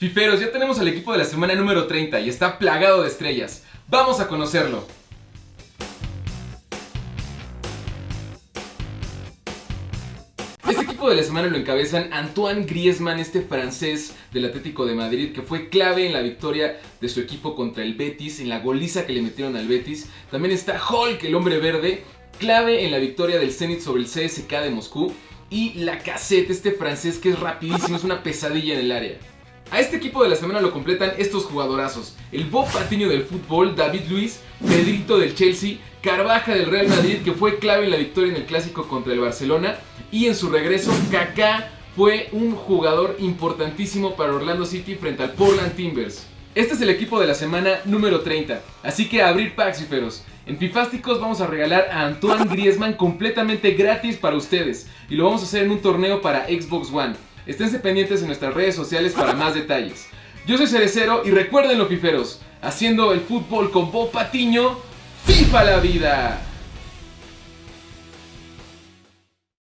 Fiferos, ya tenemos al equipo de la semana número 30 y está plagado de estrellas. Vamos a conocerlo. Este equipo de la semana lo encabezan Antoine Griezmann, este francés del Atlético de Madrid que fue clave en la victoria de su equipo contra el Betis, en la goliza que le metieron al Betis. También está Hulk, el hombre verde, clave en la victoria del Zenit sobre el CSK de Moscú. Y la cassette, este francés que es rapidísimo, es una pesadilla en el área. A este equipo de la semana lo completan estos jugadorazos. El Bob Patiño del fútbol, David Luis, Pedrito del Chelsea, Carvaja del Real Madrid que fue clave en la victoria en el clásico contra el Barcelona y en su regreso Kaká fue un jugador importantísimo para Orlando City frente al Portland Timbers. Este es el equipo de la semana número 30, así que abrir packs En Fifásticos vamos a regalar a Antoine Griezmann completamente gratis para ustedes y lo vamos a hacer en un torneo para Xbox One. Esténse pendientes en nuestras redes sociales para más detalles. Yo soy Cerecero y recuerden los fiferos, haciendo el fútbol con Bob Patiño, ¡FIFA la vida!